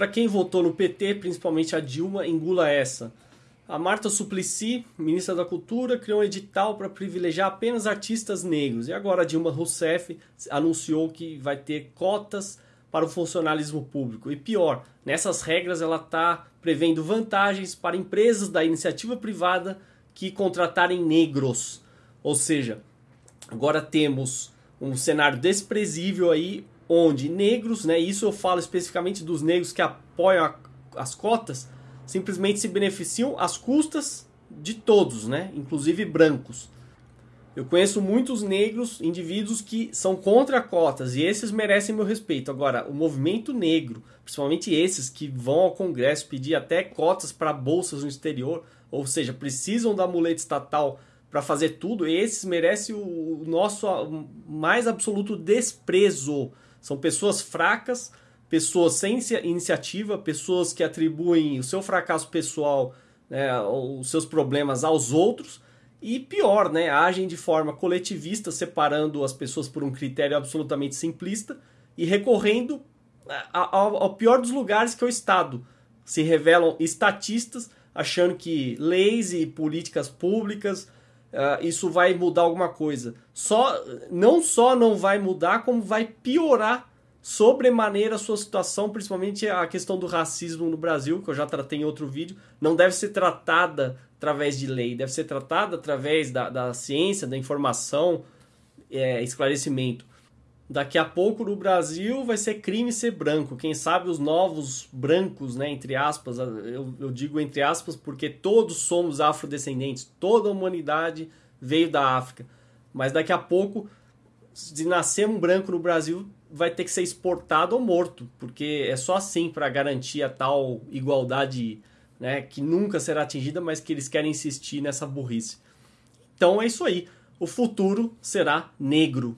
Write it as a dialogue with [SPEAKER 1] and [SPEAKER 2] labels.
[SPEAKER 1] para quem votou no PT, principalmente a Dilma, engula essa. A Marta Suplicy, ministra da Cultura, criou um edital para privilegiar apenas artistas negros. E agora a Dilma Rousseff anunciou que vai ter cotas para o funcionalismo público. E pior, nessas regras ela está prevendo vantagens para empresas da iniciativa privada que contratarem negros. Ou seja, agora temos um cenário desprezível aí onde negros, né, isso eu falo especificamente dos negros que apoiam a, as cotas, simplesmente se beneficiam às custas de todos, né, inclusive brancos. Eu conheço muitos negros, indivíduos que são contra cotas e esses merecem meu respeito. Agora, o movimento negro, principalmente esses que vão ao Congresso pedir até cotas para bolsas no exterior, ou seja, precisam da muleta estatal para fazer tudo, esses merecem o nosso mais absoluto desprezo. São pessoas fracas, pessoas sem iniciativa, pessoas que atribuem o seu fracasso pessoal, né, os seus problemas aos outros. E pior, né, agem de forma coletivista, separando as pessoas por um critério absolutamente simplista e recorrendo ao, ao pior dos lugares que é o Estado. Se revelam estatistas, achando que leis e políticas públicas uh, isso vai mudar alguma coisa. Só, não só não vai mudar, como vai piorar sobremaneira a sua situação, principalmente a questão do racismo no Brasil, que eu já tratei em outro vídeo, não deve ser tratada através de lei, deve ser tratada através da, da ciência, da informação, é, esclarecimento. Daqui a pouco no Brasil vai ser crime ser branco. Quem sabe os novos brancos, né, entre aspas, eu, eu digo entre aspas porque todos somos afrodescendentes, toda a humanidade veio da África. Mas daqui a pouco, se nascer um branco no Brasil, vai ter que ser exportado ou morto, porque é só assim para garantir a tal igualdade né, que nunca será atingida, mas que eles querem insistir nessa burrice. Então é isso aí. O futuro será negro.